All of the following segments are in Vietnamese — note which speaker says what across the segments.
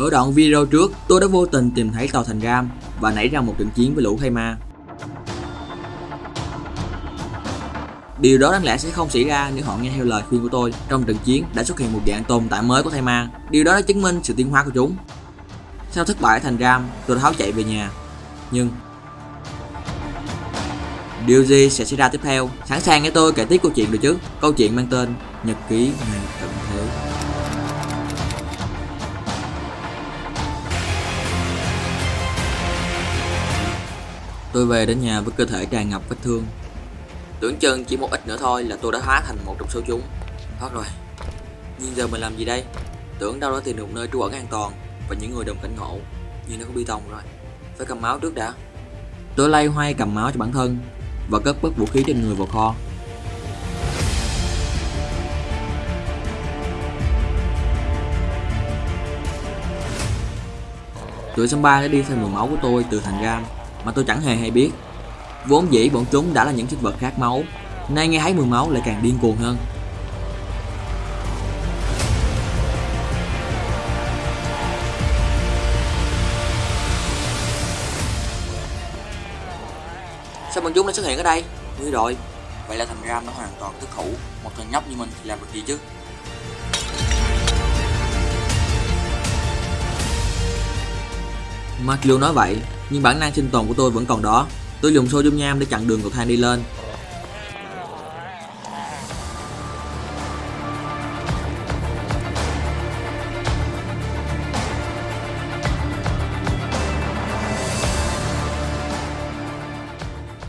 Speaker 1: Ở đoạn video trước, tôi đã vô tình tìm thấy tàu thành ram và nảy ra một trận chiến với lũ thay ma. Điều đó đáng lẽ sẽ không xảy ra nếu họ nghe theo lời khuyên của tôi. Trong trận chiến đã xuất hiện một dạng tồn tại mới của thay ma. Điều đó đã chứng minh sự tiến hóa của chúng. Sau thất bại ở thành ram, tôi đã tháo chạy về nhà. Nhưng Điều gì sẽ xảy ra tiếp theo? Sẵn sàng nghe tôi kể tiếp câu chuyện được chứ? Câu chuyện mang tên Nhật ký ngày tận thế. Tôi về đến nhà với cơ thể tràn ngập vết thương. Tưởng chừng chỉ một ít nữa thôi là tôi đã hóa thành một trong số chúng. Thoát rồi. Nhưng giờ mình làm gì đây? Tưởng đâu đó tìm được nơi trú ẩn an toàn và những người đồng cảnh ngộ. Nhưng nó có bi tông rồi. Phải cầm máu trước đã. Tôi lay hoay cầm máu cho bản thân và cất bớt vũ khí trên người vào kho. Tuổi xâm ba đã đi theo nguồn máu của tôi từ thành ram mà tôi chẳng hề hay biết. Vốn dĩ bọn chúng đã là những sinh vật khát máu, nay nghe thấy mùi máu lại càng điên cuồng hơn. Sao bọn chúng lại xuất hiện ở đây? Nguy rồi Vậy là thành ram đã hoàn toàn thất thủ Một thằng nhóc như mình thì làm được gì chứ Mặc dù nói vậy nhưng bản năng sinh tồn của tôi vẫn còn đó Tôi dùng xô dung nham để chặn đường cầu thang đi lên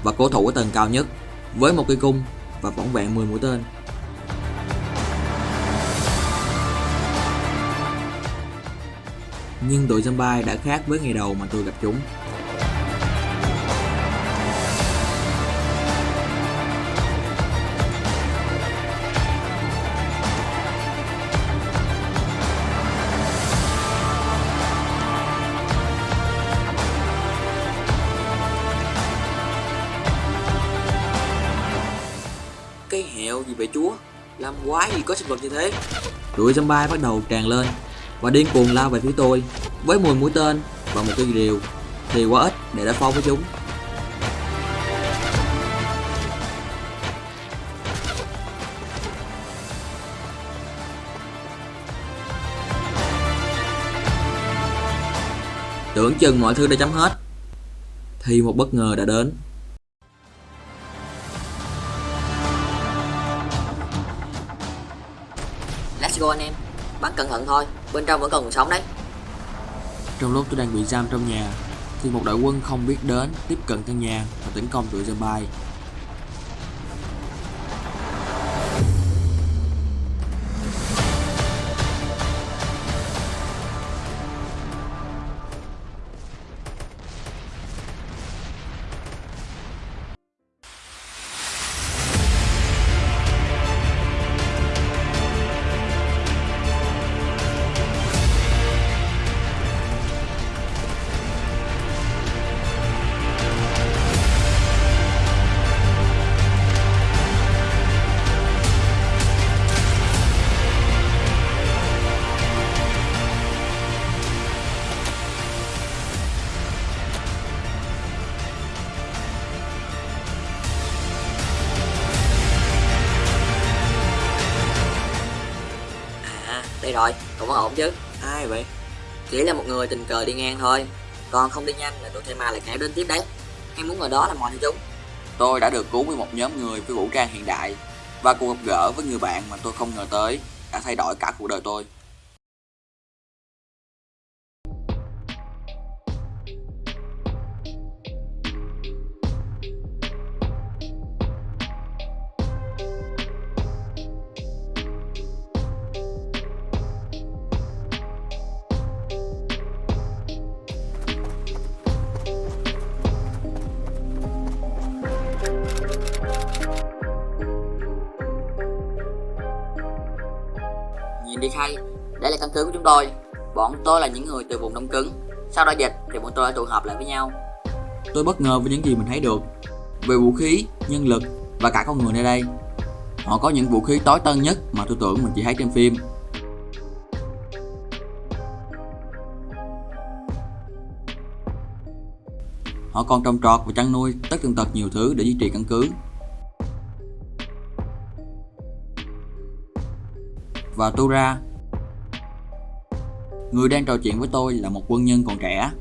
Speaker 1: và cố thủ ở tầng cao nhất, với một cây cung và vỏn vẹn 10 mũi tên. Nhưng đội zombie đã khác với ngày đầu mà tôi gặp chúng. Cái hẹo gì vậy chúa? Làm quái gì có sinh vật như thế? Tụi zombie bắt đầu tràn lên và điên cuồng lao về phía tôi Với 10 mũi tên và một cây rìu Thì quá ít để đối phó với chúng. Tưởng chừng mọi thứ đã chấm hết, Thì một bất ngờ đã đến.
Speaker 2: Let's go, anh em. Bạn cẩn thận thôi, Bên trong vẫn còn người sống đấy.
Speaker 1: Trong lúc tôi đang bị giam trong nhà, Thì một đội quân không biết đến tiếp cận căn nhà và tấn công tụi zombie
Speaker 2: đây rồi Cậu vẫn ổn chứ.
Speaker 1: Ai vậy?
Speaker 2: Chỉ là một người tình cờ đi ngang thôi. Còn không đi nhanh là tụi thầy ma lại kéo đến tiếp đấy. Em muốn ở đó là mòn cho chúng.
Speaker 1: Tôi đã được cứu với một nhóm người với vũ trang hiện đại. Và cuộc gặp gỡ với người bạn mà tôi không ngờ tới đã thay đổi cả cuộc đời tôi.
Speaker 2: nhìn đi khay. Đây là căn cứ của chúng tôi. Bọn tôi là những người từ vùng đông cứng. Sau đại dịch thì bọn tôi đã tụ họp lại với nhau.
Speaker 1: Tôi bất ngờ với những gì mình thấy được về vũ khí, nhân lực và cả con người nơi đây. Họ có những vũ khí tối tân nhất mà tôi tưởng mình chỉ thấy trên phim. Họ còn trồng trọt và chăn nuôi tất tần tật nhiều thứ để duy trì căn cứ. Và Tura Người đang trò chuyện với tôi là một quân nhân còn trẻ.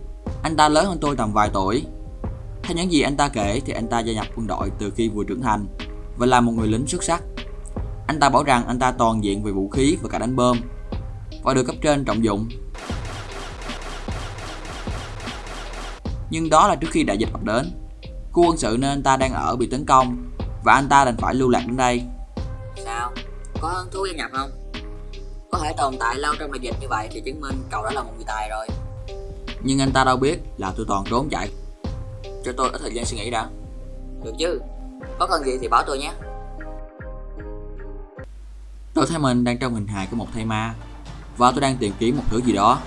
Speaker 1: Anh ta lớn hơn tôi tầm vài tuổi. Theo những gì anh ta kể thì anh ta gia nhập quân đội từ khi vừa trưởng thành và là một người lính xuất sắc. Anh ta bảo rằng anh ta toàn diện về vũ khí và cả đánh bom và được cấp trên trọng dụng. Nhưng đó là trước khi đại dịch ập đến. Khu quân sự nơi anh ta đang ở bị tấn công và anh ta đành phải lưu lạc đến đây.
Speaker 2: Sao? Có hứng thú gia nhập không? Có thể tồn tại lâu trong đại dịch như vậy thì chứng minh cậu đã là một người tài rồi.
Speaker 1: Nhưng anh ta đâu biết là tôi toàn trốn chạy. Cho tôi ít thời gian suy nghĩ đã.
Speaker 2: Được chứ? Có cần gì thì báo tôi nhé.
Speaker 1: Tôi thấy mình đang trong hình hài của một thây ma, và tôi đang tìm kiếm một thứ gì đó.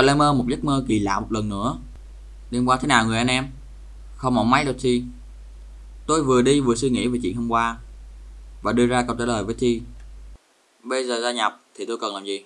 Speaker 1: Tôi mơ, một giấc mơ kỳ lạ một lần nữa. Đêm qua thế nào người anh em? Không mỏng máy đâu chi Tôi vừa đi vừa suy nghĩ về chuyện hôm qua và đưa ra câu trả lời với chi Bây giờ gia nhập thì tôi cần làm gì?